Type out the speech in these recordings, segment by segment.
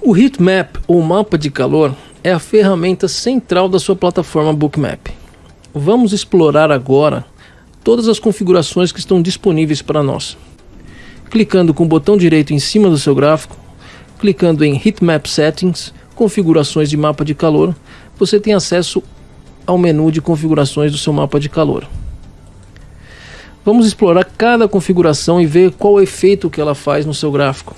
O Heatmap, ou mapa de calor, é a ferramenta central da sua plataforma Bookmap. Vamos explorar agora todas as configurações que estão disponíveis para nós. Clicando com o botão direito em cima do seu gráfico, clicando em Heatmap Settings, configurações de mapa de calor, você tem acesso ao menu de configurações do seu mapa de calor. Vamos explorar cada configuração e ver qual o efeito que ela faz no seu gráfico.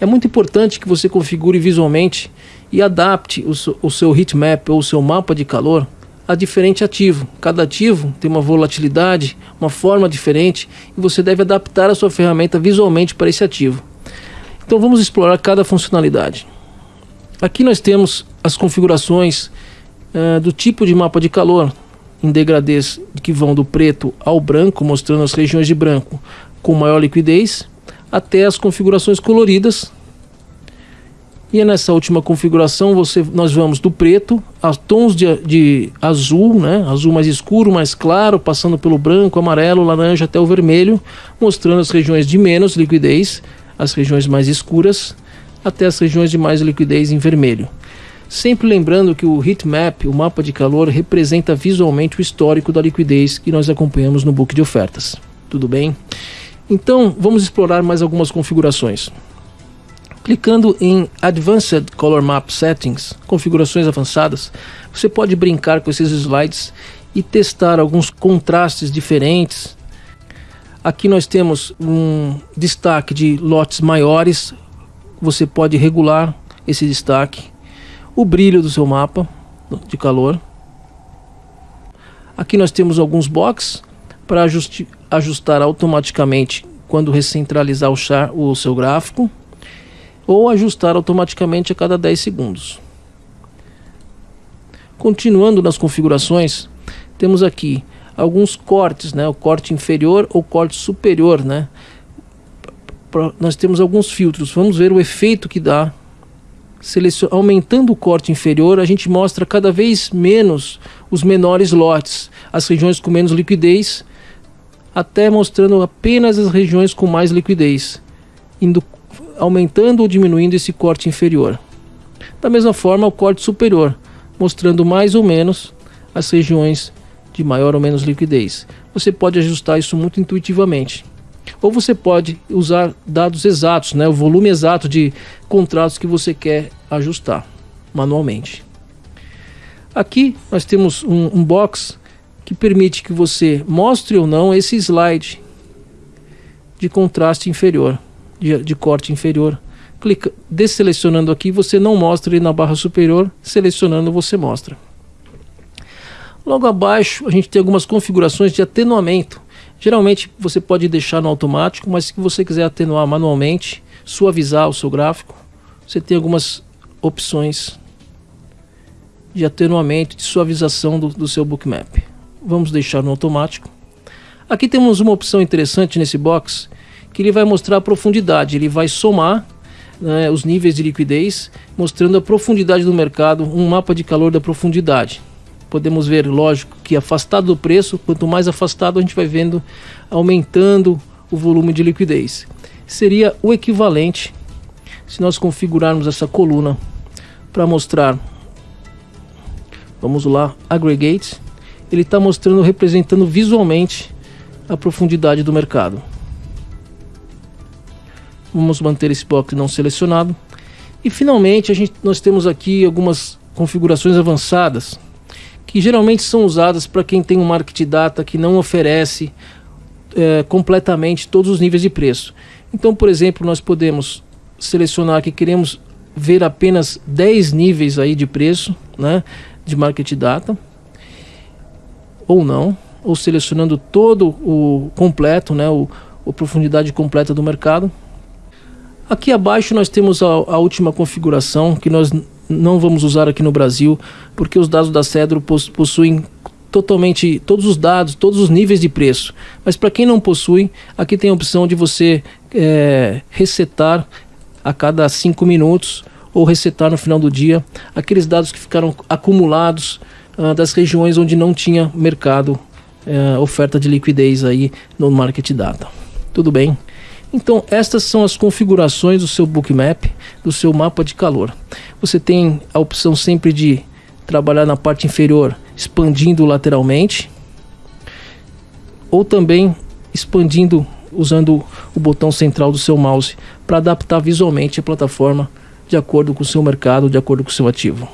É muito importante que você configure visualmente e adapte o seu heatmap ou o seu mapa de calor a diferente ativo. Cada ativo tem uma volatilidade, uma forma diferente e você deve adaptar a sua ferramenta visualmente para esse ativo. Então vamos explorar cada funcionalidade. Aqui nós temos as configurações uh, do tipo de mapa de calor, em degradês que vão do preto ao branco, mostrando as regiões de branco com maior liquidez, até as configurações coloridas. E nessa última configuração você, nós vamos do preto a tons de, de azul, né? azul mais escuro, mais claro, passando pelo branco, amarelo, laranja até o vermelho, mostrando as regiões de menos liquidez, as regiões mais escuras, até as regiões de mais liquidez em vermelho. Sempre lembrando que o heatmap, o mapa de calor, representa visualmente o histórico da liquidez que nós acompanhamos no book de ofertas. Tudo bem? Então, vamos explorar mais algumas configurações. Clicando em Advanced Color Map Settings, configurações avançadas, você pode brincar com esses slides e testar alguns contrastes diferentes. Aqui nós temos um destaque de lotes maiores, você pode regular esse destaque o brilho do seu mapa de calor. Aqui nós temos alguns boxes para ajustar automaticamente quando recentralizar o, char, o seu gráfico ou ajustar automaticamente a cada 10 segundos. Continuando nas configurações, temos aqui alguns cortes, né? o corte inferior ou corte superior. Né? Nós temos alguns filtros, vamos ver o efeito que dá aumentando o corte inferior, a gente mostra cada vez menos os menores lotes, as regiões com menos liquidez, até mostrando apenas as regiões com mais liquidez, indo, aumentando ou diminuindo esse corte inferior. Da mesma forma, o corte superior, mostrando mais ou menos as regiões de maior ou menos liquidez. Você pode ajustar isso muito intuitivamente ou você pode usar dados exatos, né, o volume exato de contratos que você quer ajustar manualmente. Aqui nós temos um, um box que permite que você mostre ou não esse slide de contraste inferior, de, de corte inferior. Clica, desselecionando aqui, você não mostra ele na barra superior, selecionando você mostra. Logo abaixo, a gente tem algumas configurações de atenuamento. Geralmente você pode deixar no automático, mas se você quiser atenuar manualmente, suavizar o seu gráfico, você tem algumas opções de atenuamento, de suavização do, do seu bookmap. Vamos deixar no automático. Aqui temos uma opção interessante nesse box, que ele vai mostrar a profundidade, ele vai somar né, os níveis de liquidez, mostrando a profundidade do mercado, um mapa de calor da profundidade podemos ver, lógico, que afastado do preço, quanto mais afastado a gente vai vendo aumentando o volume de liquidez. Seria o equivalente se nós configurarmos essa coluna para mostrar, vamos lá, aggregates, ele está mostrando, representando visualmente a profundidade do mercado. Vamos manter esse box não selecionado. E finalmente a gente, nós temos aqui algumas configurações avançadas que geralmente são usadas para quem tem um market data que não oferece é, completamente todos os níveis de preço. Então, por exemplo, nós podemos selecionar que queremos ver apenas 10 níveis aí de preço, né, de market data, ou não, ou selecionando todo o completo, né, o, profundidade completa do mercado. Aqui abaixo nós temos a, a última configuração que nós não vamos usar aqui no Brasil, porque os dados da Cedro possuem totalmente todos os dados, todos os níveis de preço. Mas para quem não possui, aqui tem a opção de você é, resetar a cada 5 minutos ou resetar no final do dia aqueles dados que ficaram acumulados uh, das regiões onde não tinha mercado, uh, oferta de liquidez aí no Market Data. Tudo bem? Então, estas são as configurações do seu bookmap, do seu mapa de calor. Você tem a opção sempre de trabalhar na parte inferior, expandindo lateralmente, ou também expandindo usando o botão central do seu mouse para adaptar visualmente a plataforma de acordo com o seu mercado, de acordo com o seu ativo.